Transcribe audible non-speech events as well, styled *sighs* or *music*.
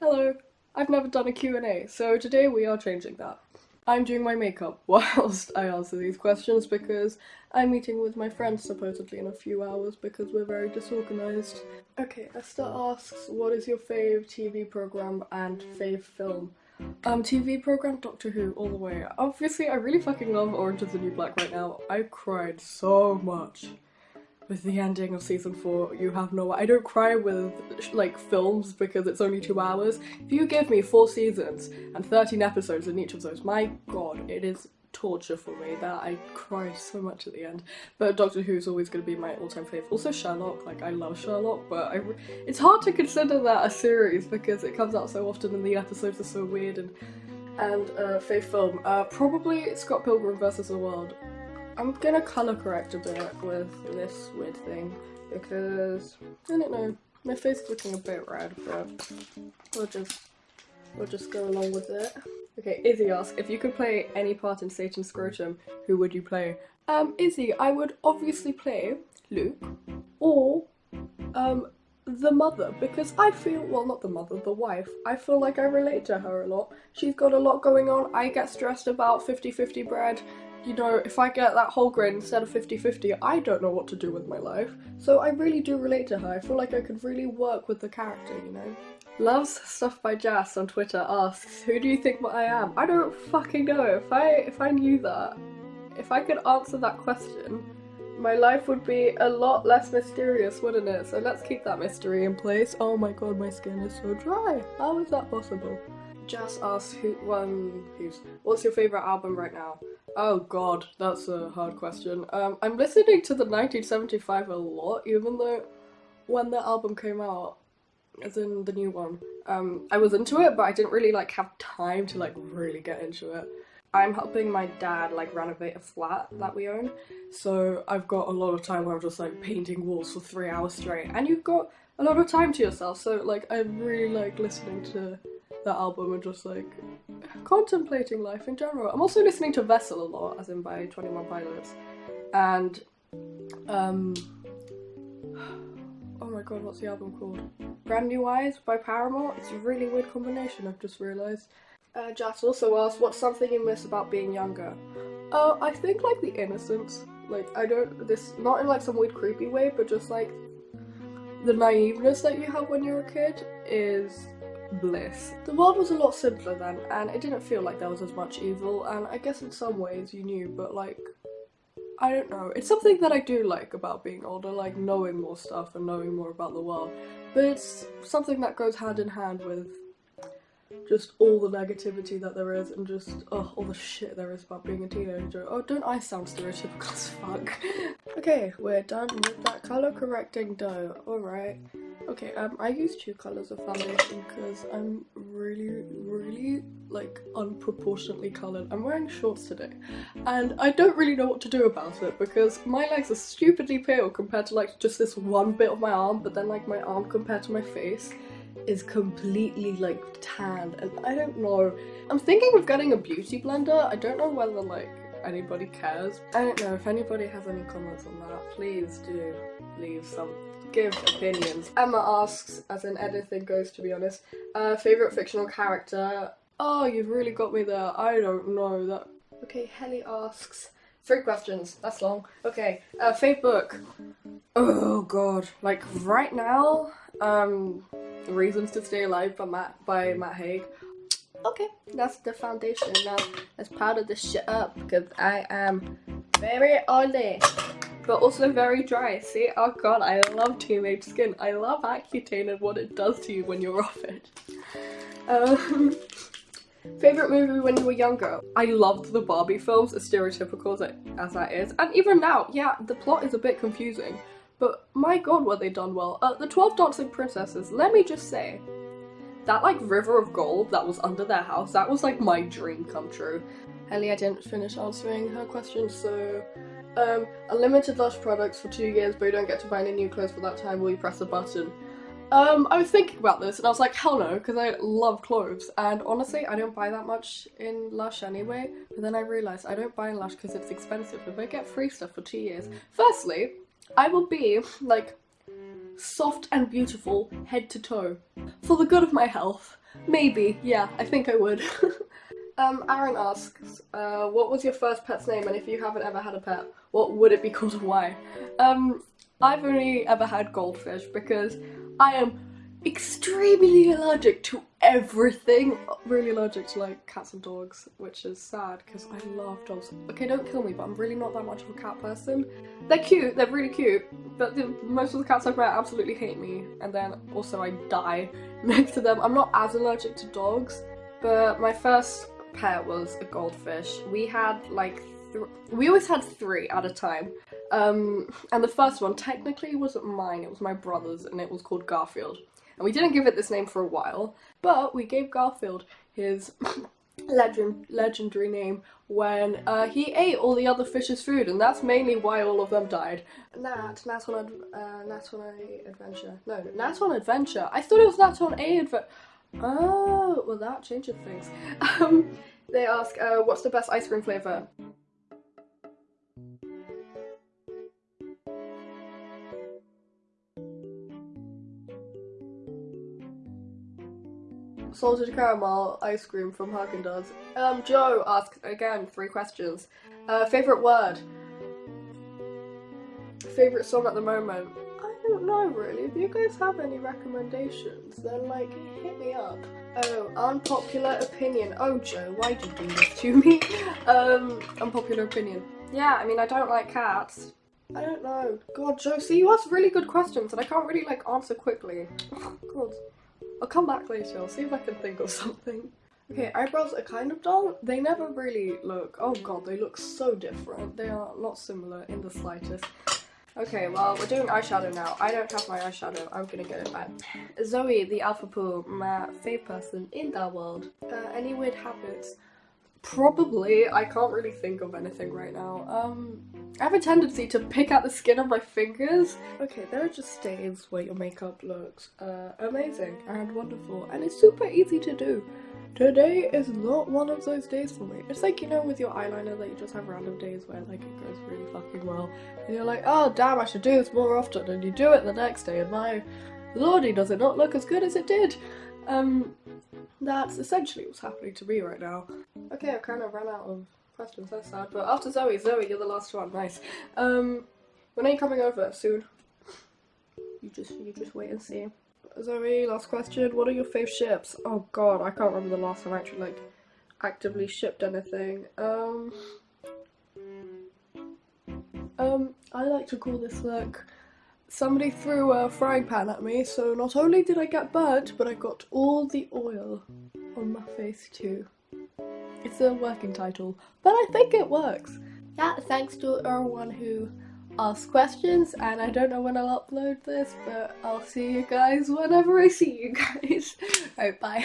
Hello. I've never done a Q&A, so today we are changing that. I'm doing my makeup *laughs* whilst I answer these questions because I'm meeting with my friends supposedly in a few hours because we're very disorganized. Okay, Esther asks, what is your fave TV program and fave film? Um, TV program Doctor Who all the way. Obviously, I really fucking love Orange is the New Black right now. I cried so much with the ending of season 4, you have no- I don't cry with, like, films because it's only two hours. If you give me four seasons and 13 episodes in each of those, my god, it is torture for me that I cried so much at the end. But Doctor Who's always going to be my all-time favourite. Also Sherlock, like, I love Sherlock, but I it's hard to consider that a series because it comes out so often and the episodes are so weird and and uh, fave film. Uh, probably Scott Pilgrim vs. the World. I'm gonna color correct a bit with this weird thing because I don't know, my face is looking a bit red, but we'll just we'll just go along with it. Okay, Izzy asks, if you could play any part in Satan's Scrotum, who would you play? Um, Izzy, I would obviously play Luke or um the mother because I feel well not the mother, the wife. I feel like I relate to her a lot. She's got a lot going on. I get stressed about 50-50 bread you know, if I get that whole grain instead of 50-50, I don't know what to do with my life. So I really do relate to her. I feel like I could really work with the character, you know? Loves stuff by Jazz on Twitter asks, who do you think I am? I don't fucking know. If I if I knew that, if I could answer that question, my life would be a lot less mysterious, wouldn't it? So let's keep that mystery in place. Oh my god, my skin is so dry. How is that possible? Jazz asks, who, one, who's, what's your favourite album right now? Oh god, that's a hard question. Um, I'm listening to the 1975 a lot, even though when the album came out, as in the new one, um, I was into it, but I didn't really like have time to like really get into it. I'm helping my dad like renovate a flat that we own, so I've got a lot of time where I'm just like painting walls for three hours straight, and you've got a lot of time to yourself, so like I really like listening to that album and just like contemplating life in general. I'm also listening to Vessel a lot, as in by 21 Pilots, and um, *sighs* oh my god, what's the album called? Brand New Eyes by Paramore. It's a really weird combination. I've just realised. Uh, Jas also asked, "What's something you miss about being younger?" Uh, I think like the innocence. Like I don't this not in like some weird creepy way, but just like the naiveness that you have when you're a kid is bliss. The world was a lot simpler then and it didn't feel like there was as much evil and I guess in some ways you knew but like I don't know. It's something that I do like about being older, like knowing more stuff and knowing more about the world. But it's something that goes hand in hand with just all the negativity that there is and just oh, all the shit there is about being a teenager. Oh, don't I sound stereotypical *laughs* as fuck? *laughs* okay, we're done with that colour correcting dough. Alright. Okay, um, I use two colours of foundation because I'm really, really, like, unproportionately coloured. I'm wearing shorts today, and I don't really know what to do about it because my legs are stupidly pale compared to, like, just this one bit of my arm, but then, like, my arm compared to my face is completely, like, tanned, and I don't know. I'm thinking of getting a beauty blender. I don't know whether, like, anybody cares. I don't know if anybody has any comments on that. Please do leave some give opinions. Emma asks, as in anything goes to be honest, uh, favourite fictional character? Oh, you've really got me there. I don't know that. Okay, Helly asks, three questions, that's long. Okay, uh, fave book? Oh god, like right now, um, Reasons to Stay Alive by Matt, by Matt Haig. Okay, that's the foundation. Now, let's powder this shit up because I am very oily but also very dry. See, oh god, I love teenage skin. I love Accutane and what it does to you when you're *laughs* off it. Um, *laughs* favorite movie when you were younger? I loved the Barbie films, as stereotypical as, it, as that is. And even now, yeah, the plot is a bit confusing. But my god, were they done well. Uh, the 12 Dancing Princesses, let me just say, that like river of gold that was under their house, that was like my dream come true. Ellie, I didn't finish answering her question, so um, unlimited Lush products for two years, but you don't get to buy any new clothes for that time will you press a button. Um, I was thinking about this and I was like, hell no, because I love clothes. And honestly, I don't buy that much in Lush anyway. But then I realised I don't buy in Lush because it's expensive. If I get free stuff for two years, firstly, I will be like soft and beautiful head to toe. For the good of my health. Maybe, yeah, I think I would. *laughs* um, Aaron asks, uh, what was your first pet's name and if you haven't ever had a pet, what would it be called and why? Um, I've only ever had goldfish because I am extremely allergic to everything. Really allergic to like cats and dogs, which is sad because I love dogs. Okay, don't kill me, but I'm really not that much of a cat person. They're cute, they're really cute, but the, most of the cats I've met absolutely hate me, and then also I die *laughs* next to them. I'm not as allergic to dogs, but my first pet was a goldfish. We had like we always had three at a time. Um, and the first one technically wasn't mine, it was my brother's, and it was called Garfield. And we didn't give it this name for a while, but we gave Garfield his *laughs* legend legendary name when uh, he ate all the other fish's food, and that's mainly why all of them died. Nat, Nat on, uh, Nat on a adventure. No, Nat on adventure. I thought it was Nat on a adventure. Oh, well that changes things. *laughs* Um, they ask, uh, what's the best ice cream flavour? Salted caramel ice cream from Haagen-Dazs. Um, Joe asks again three questions. Uh, favorite word. Favorite song at the moment. I don't know really. If you guys have any recommendations, then like hit me up. Oh, unpopular opinion. Oh Joe, why'd you do this to me? *laughs* um, unpopular opinion. Yeah, I mean I don't like cats. I don't know. God, Joe, see you ask really good questions and I can't really like answer quickly. *laughs* God. I'll come back later, I'll see if I can think of something. Okay, eyebrows are kind of dull. They never really look, oh god, they look so different. They are not similar in the slightest. Okay, well, we're doing eyeshadow now. I don't have my eyeshadow. I'm gonna get it back. Zoe, the alpha pool, my fave person in that world. Uh, any weird habits? Probably. I can't really think of anything right now. Um, I have a tendency to pick out the skin of my fingers. Okay, there are just days where your makeup looks uh, amazing and wonderful and it's super easy to do. Today is not one of those days for me. It's like, you know, with your eyeliner that you just have random days where like it goes really fucking well and you're like, oh damn, I should do this more often and you do it the next day and my lordy does it not look as good as it did. Um, that's essentially what's happening to me right now. Okay, I've kind of run out of questions, that's sad. But after Zoe, Zoe, you're the last one. Nice. Um, when are you coming over? Soon? You just, you just wait and see. Zoe, last question. What are your fave ships? Oh god, I can't remember the last time I actually, like, actively shipped anything. Um... Um, I like to call this look somebody threw a frying pan at me, so not only did I get burnt, but I got all the oil on my face too. It's a working title, but I think it works. Yeah, thanks to everyone who asked questions, and I don't know when I'll upload this, but I'll see you guys whenever I see you guys. *laughs* Alright, bye.